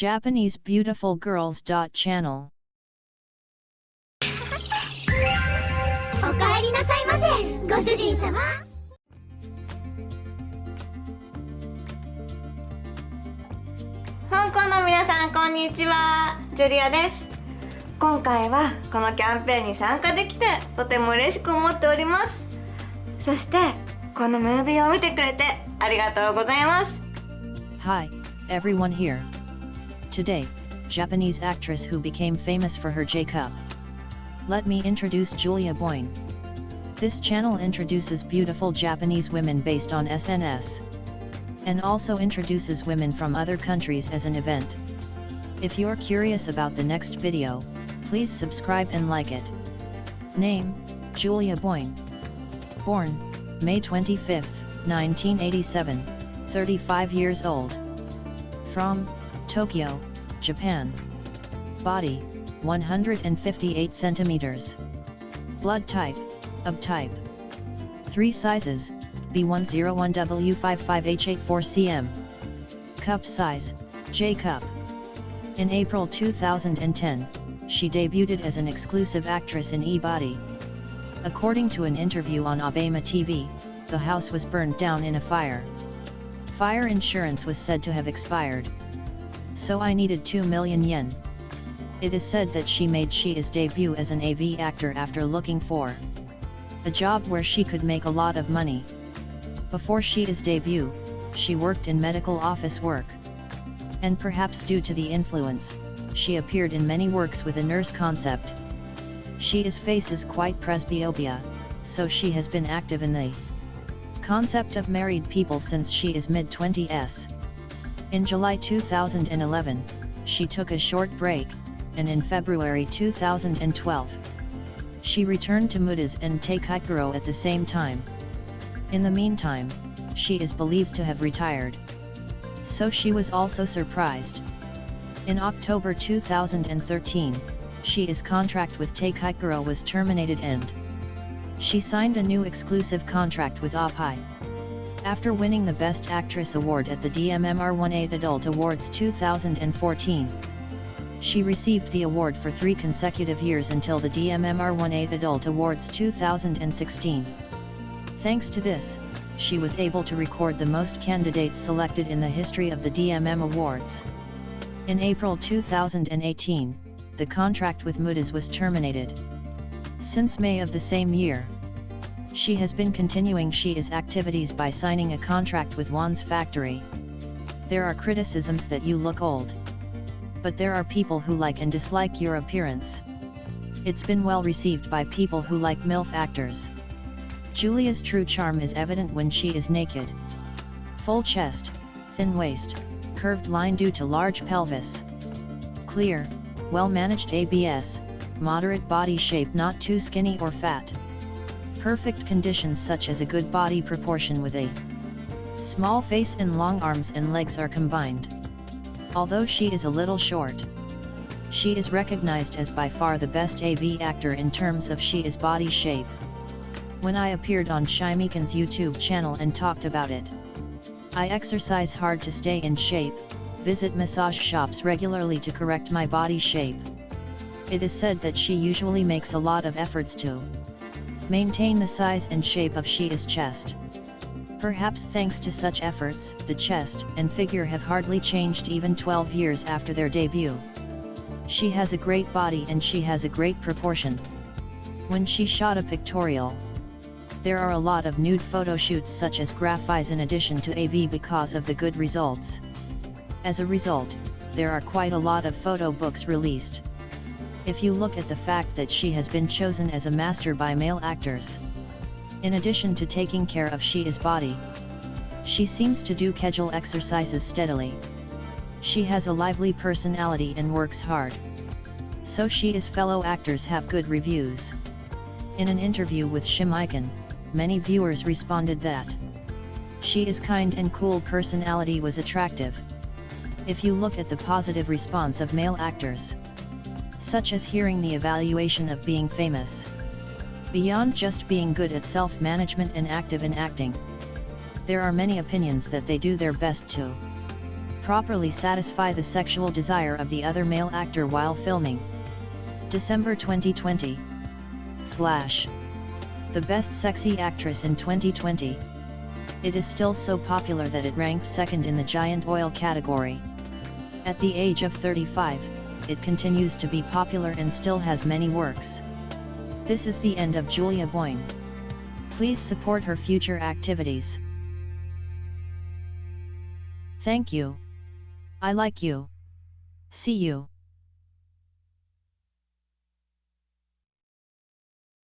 Japanese Beautiful Girls. Channel. お帰りなさいませ。ご主人様。香港の皆さんこんにちは。ジュリアです。今回はこのキャンペーンに参加できてとても嬉しく思っております。そしてこのムービーを見てくれてありがとうございます。Hi, everyone here. Today, Japanese actress who became famous for her J Cup. Let me introduce Julia Boyne. This channel introduces beautiful Japanese women based on SNS. And also introduces women from other countries as an event. If you're curious about the next video, please subscribe and like it. Name, Julia Boyne. Born, May 25, 1987, 35 years old. From, Tokyo, Japan. Body, 158 centimeters. Blood type, of type. 3 sizes, B101W55H84cm. Cup size, J cup. In April 2010, she debuted as an exclusive actress in E-Body. According to an interview on Abema TV, the house was burned down in a fire. Fire insurance was said to have expired. So I needed 2 million yen. It is said that she made Shia's debut as an AV actor after looking for a job where she could make a lot of money. Before Shia's debut, she worked in medical office work. And perhaps due to the influence, she appeared in many works with a nurse concept. Shia's face is quite presbyopia, so she has been active in the concept of married people since she is mid-20s. In July 2011, she took a short break, and in February 2012, she returned to MOODYZ and Teikaikuro at the same time. In the meantime, she is believed to have retired. So she was also surprised. In October 2013, Shia's contract with Teikaikuro was terminated and she signed a new exclusive contract with Oppai. After winning the Best Actress Award at the DMMR18 Adult Awards 2014, she received the award for three consecutive years until the DMMR18 Adult Awards 2016. Thanks to this, she was able to record the most candidates selected in the history of the DMM Awards. In April 2018, the contract with MOODYZ was terminated. Since May of the same year, she has been continuing Shia's activities by signing a contract with Wanz Factory. There are criticisms that you look old. But there are people who like and dislike your appearance. It's been well received by people who like MILF actors. Julia's true charm is evident when she is naked. Full chest, thin waist, curved line due to large pelvis. Clear, well-managed ABS, moderate body shape not too skinny or fat. Perfect conditions such as a good body proportion with a small face and long arms and legs are combined. Although she is a little short, she is recognized as by far the best AV actor in terms of she is body shape. When I appeared on Shimiken's YouTube channel and talked about it, I exercise hard to stay in shape, visit massage shops regularly to correct my body shape. It is said that she usually makes a lot of efforts to maintain the size and shape of Shia's chest. Perhaps thanks to such efforts, the chest and figure have hardly changed even 12 years after their debut. She has a great body and she has a great proportion. When she shot a pictorial, there are a lot of nude photo shoots such as graphies in addition to AV because of the good results. As a result, there are quite a lot of photo books released. If you look at the fact that she has been chosen as a master by male actors. In addition to taking care of Shia's body, she seems to do Kegel exercises steadily. She has a lively personality and works hard. So she is fellow actors have good reviews. In an interview with Shimiken, many viewers responded that she is kind and cool personality was attractive. If you look at the positive response of male actors, such as hearing the evaluation of being famous, beyond just being good at self-management and active in acting, there are many opinions that they do their best to properly satisfy the sexual desire of the other male actor while filming. December 2020 Flash The best sexy actress in 2020. It is still so popular that it ranked second in the giant oil category. At the age of 35, it continues to be popular and still has many works. This is the end of Julia Boyne. Please support her future activities. Thank you. I like you. See you.